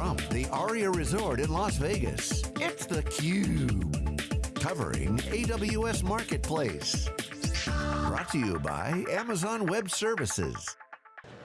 From the Aria Resort in Las Vegas, it's theCUBE. Covering AWS Marketplace. Brought to you by Amazon Web Services.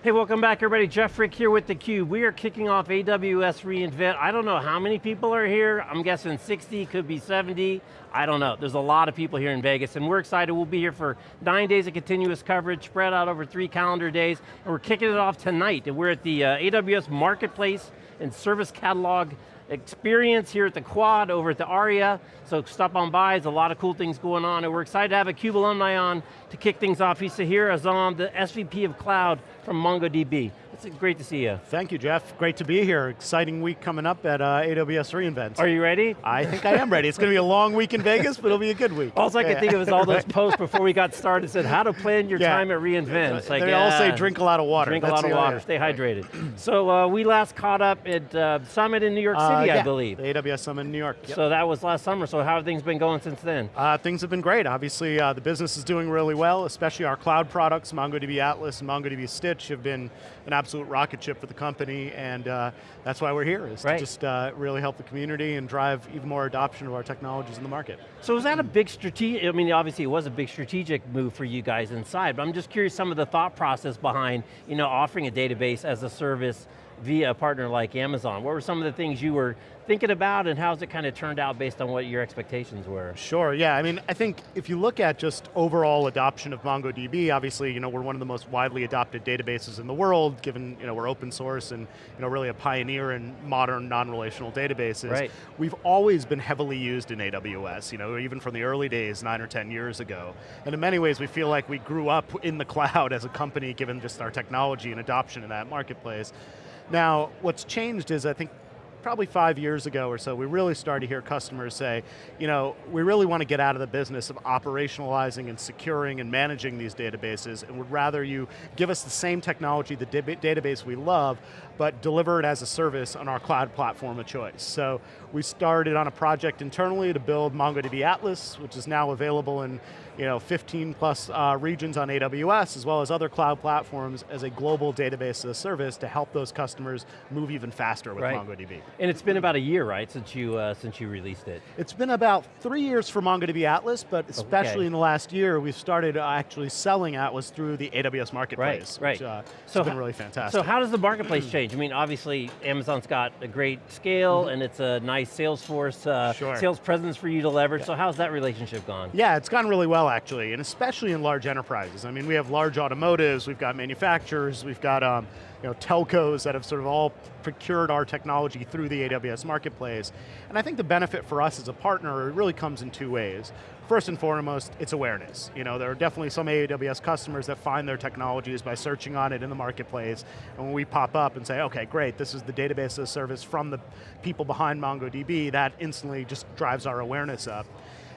Hey, welcome back everybody. Jeff Frick here with theCUBE. We are kicking off AWS reInvent. I don't know how many people are here. I'm guessing 60, could be 70. I don't know. There's a lot of people here in Vegas and we're excited. We'll be here for nine days of continuous coverage spread out over three calendar days. And we're kicking it off tonight. And we're at the uh, AWS Marketplace and Service Catalog experience here at the Quad over at the ARIA. So stop on by, there's a lot of cool things going on and we're excited to have a CUBE alumni on to kick things off. He's Sahir Azam, the SVP of Cloud from MongoDB. It's great to see you. Thank you, Jeff. Great to be here. Exciting week coming up at uh, AWS reInvent. Are you ready? I think I am ready. It's going to be a long week in Vegas, but it'll be a good week. All I could think of is all those posts before we got started said how to plan your yeah. time at reInvent. It's like, they all say drink a lot of water. Drink That's a lot of water, stay hydrated. so uh, we last caught up at uh, Summit in New York uh, City, I believe. the AWS Summit in New York. Yep. So that was last summer, so how have things been going since then? Uh, things have been great. Obviously, uh, the business is doing really well, especially our cloud products, MongoDB Atlas and MongoDB Stitch have been an absolute rocket ship for the company, and uh, that's why we're here, is right. to just uh, really help the community and drive even more adoption of our technologies in the market. So was that a big strategic, I mean obviously it was a big strategic move for you guys inside, but I'm just curious some of the thought process behind you know, offering a database as a service via a partner like Amazon. What were some of the things you were thinking about and how's it kind of turned out based on what your expectations were? Sure, yeah, I mean, I think if you look at just overall adoption of MongoDB, obviously, you know, we're one of the most widely adopted databases in the world, given, you know, we're open source and, you know, really a pioneer in modern non-relational databases. Right. We've always been heavily used in AWS, you know, even from the early days, nine or 10 years ago. And in many ways, we feel like we grew up in the cloud as a company, given just our technology and adoption in that marketplace. Now, what's changed is I think probably five years ago or so, we really started to hear customers say, you know, we really want to get out of the business of operationalizing and securing and managing these databases, and would rather you give us the same technology, the database we love, but deliver it as a service on our cloud platform of choice. So we started on a project internally to build MongoDB Atlas, which is now available in you know, 15 plus uh, regions on AWS, as well as other cloud platforms as a global database as a service to help those customers move even faster with right. MongoDB. And it's been about a year, right, since you, uh, since you released it? It's been about three years for MongoDB Atlas, but especially okay. in the last year, we've started uh, actually selling Atlas through the AWS Marketplace, right, which uh, so has been really fantastic. So how does the marketplace change? I mean, obviously, Amazon's got a great scale, mm -hmm. and it's a nice Salesforce uh, sure. sales presence for you to leverage, yeah. so how's that relationship gone? Yeah, it's gone really well, actually, and especially in large enterprises. I mean, we have large automotives, we've got manufacturers, we've got um, you know, telcos that have sort of all procured our technology through the AWS marketplace. And I think the benefit for us as a partner really comes in two ways. First and foremost, it's awareness. You know, there are definitely some AWS customers that find their technologies by searching on it in the marketplace, and when we pop up and say, okay, great, this is the database service from the people behind MongoDB, that instantly just drives our awareness up.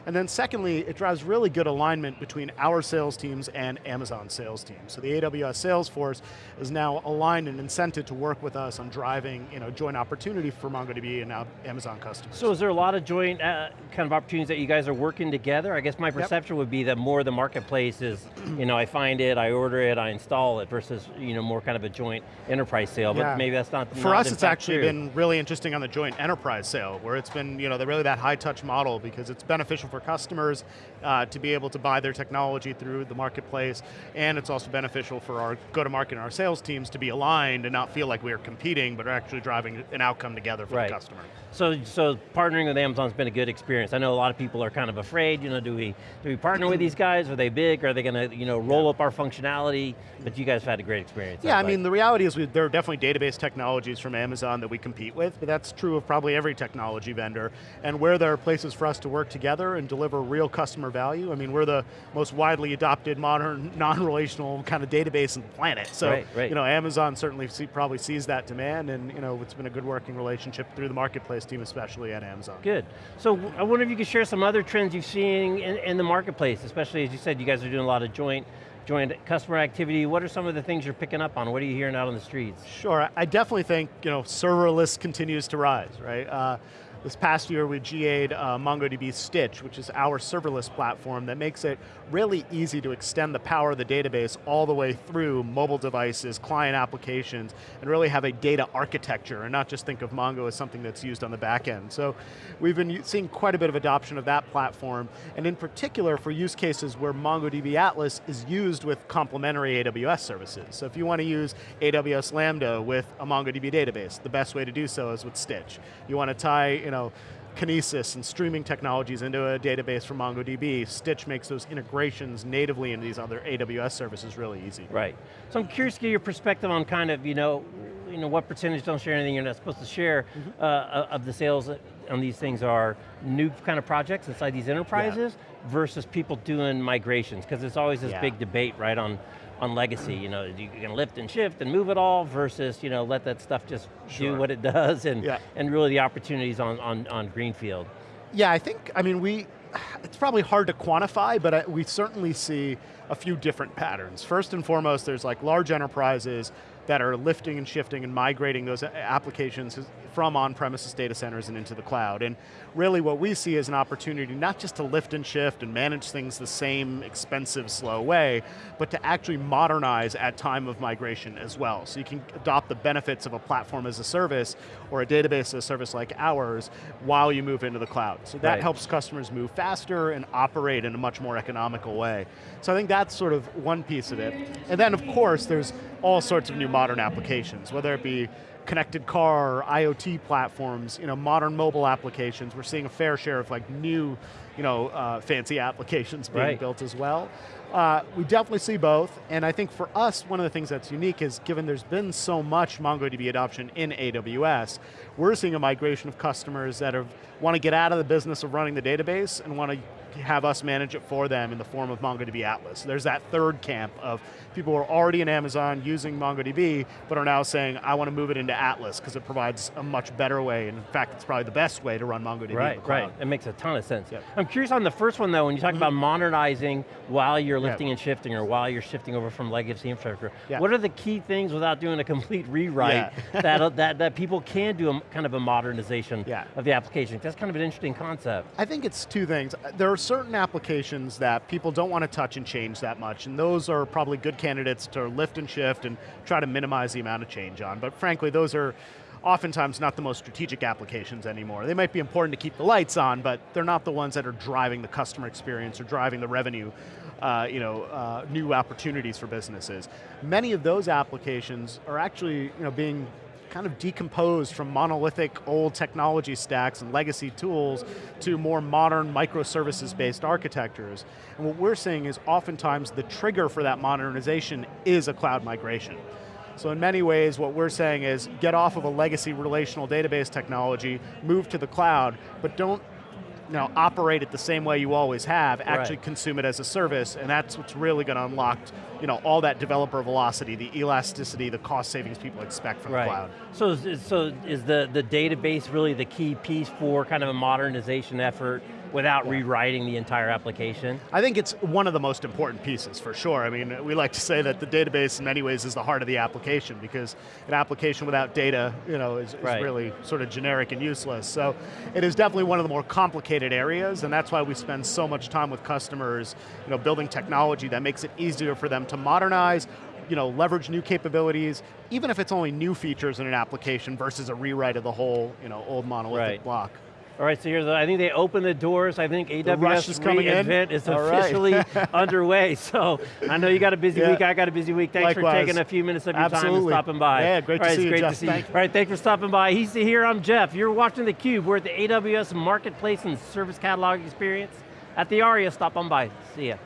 And then secondly, it drives really good alignment between our sales teams and Amazon sales teams. So the AWS sales force is now aligned and incented to work with us on driving you know, joint opportunity for MongoDB and now Amazon customers. So is there a lot of joint uh, kind of opportunities that you guys are working together? I guess my perception yep. would be that more the marketplace is, you know, I find it, I order it, I install it, versus you know, more kind of a joint enterprise sale, but yeah. maybe that's not. For not us, it's actually true. been really interesting on the joint enterprise sale, where it's been, you know, really that high touch model because it's beneficial for for customers uh, to be able to buy their technology through the marketplace, and it's also beneficial for our go-to-market and our sales teams to be aligned and not feel like we are competing, but are actually driving an outcome together for right. the customer. So, so partnering with Amazon's been a good experience. I know a lot of people are kind of afraid, you know, do we, do we partner with these guys? Are they big? Are they going to, you know, roll yeah. up our functionality? But you guys have had a great experience. Yeah, I mean, the reality is we, there are definitely database technologies from Amazon that we compete with, but that's true of probably every technology vendor. And where there are places for us to work together and deliver real customer value, I mean, we're the most widely adopted modern, non-relational kind of database on the planet. So, right, right. you know, Amazon certainly see, probably sees that demand and, you know, it's been a good working relationship through the marketplace team, especially at Amazon. Good. So I wonder if you could share some other trends you've seen in, in the marketplace, especially as you said, you guys are doing a lot of joint joint customer activity. What are some of the things you're picking up on? What are you hearing out on the streets? Sure, I definitely think you know serverless continues to rise, right? Uh, This past year we GA'd uh, MongoDB Stitch, which is our serverless platform that makes it really easy to extend the power of the database all the way through mobile devices, client applications, and really have a data architecture and not just think of Mongo as something that's used on the back end. So we've been seeing quite a bit of adoption of that platform, and in particular for use cases where MongoDB Atlas is used with complementary AWS services. So if you want to use AWS Lambda with a MongoDB database, the best way to do so is with Stitch. You want to tie, you know, Kinesis and streaming technologies into a database from MongoDB. Stitch makes those integrations natively into these other AWS services really easy. Right. So I'm curious to get your perspective on kind of, you know, you know, what percentage, don't share anything you're not supposed to share, mm -hmm. uh, of the sales on these things are new kind of projects inside these enterprises yeah. versus people doing migrations, because it's always this yeah. big debate, right, on on legacy, you know, you can lift and shift and move it all versus, you know, let that stuff just sure. do what it does and, yeah. and really the opportunities on, on, on Greenfield. Yeah, I think, I mean, we, it's probably hard to quantify, but I, we certainly see a few different patterns. First and foremost, there's like large enterprises that are lifting and shifting and migrating those applications from on-premises data centers and into the cloud. And really what we see is an opportunity not just to lift and shift and manage things the same expensive, slow way, but to actually modernize at time of migration as well. So you can adopt the benefits of a platform as a service or a database as a service like ours while you move into the cloud. So that right. helps customers move faster and operate in a much more economical way. So I think that's sort of one piece of it. And then of course there's all sorts of new modern applications, whether it be connected car, IoT platforms, you know, modern mobile applications. We're seeing a fair share of like new, you know, uh, fancy applications being right. built as well. Uh, we definitely see both, and I think for us, one of the things that's unique is given there's been so much MongoDB adoption in AWS, we're seeing a migration of customers that want to get out of the business of running the database and want to have us manage it for them in the form of MongoDB Atlas. There's that third camp of people who are already in Amazon using MongoDB, but are now saying, I want to move it into Atlas because it provides a much better way, and in fact, it's probably the best way to run MongoDB Right, right, it makes a ton of sense. Yep. I'm curious on the first one though, when you talk mm -hmm. about modernizing while you're lifting yep. and shifting, or while you're shifting over from legacy infrastructure, yep. what are the key things without doing a complete rewrite yeah. that, that, that people can do a, kind of a modernization yeah. of the application? That's kind of an interesting concept. I think it's two things. There are certain applications that people don't want to touch and change that much, and those are probably good candidates to lift and shift and try to minimize the amount of change on. But frankly, those are oftentimes not the most strategic applications anymore. They might be important to keep the lights on, but they're not the ones that are driving the customer experience or driving the revenue, uh, you know, uh, new opportunities for businesses. Many of those applications are actually you know, being kind of decomposed from monolithic old technology stacks and legacy tools to more modern microservices-based architectures. And what we're seeing is oftentimes the trigger for that modernization is a cloud migration. So in many ways, what we're saying is get off of a legacy relational database technology, move to the cloud, but don't you know, operate it the same way you always have, actually right. consume it as a service, and that's what's really going to unlock you know, all that developer velocity, the elasticity, the cost savings people expect from right. the cloud. So, so is the, the database really the key piece for kind of a modernization effort without yeah. rewriting the entire application? I think it's one of the most important pieces, for sure. I mean, we like to say that the database in many ways is the heart of the application because an application without data you know, is, right. is really sort of generic and useless. So it is definitely one of the more complicated areas and that's why we spend so much time with customers you know, building technology that makes it easier for them to modernize, you know, leverage new capabilities, even if it's only new features in an application versus a rewrite of the whole you know, old monolithic right. block. All right, so here's, the, I think they opened the doors. I think AWS is coming in. is officially right. underway. So I know you got a busy yeah. week, I got a busy week. Thanks Likewise. for taking a few minutes of your Absolutely. time and stopping by. Yeah, great to see you, great Jeff. To see you. All right, thanks for stopping by. He's here, I'm Jeff. You're watching theCUBE. We're at the AWS Marketplace and Service Catalog Experience at the ARIA. Stop on by, see ya.